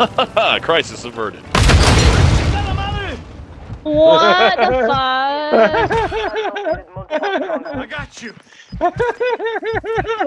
Crisis averted. What the fuck? I got you.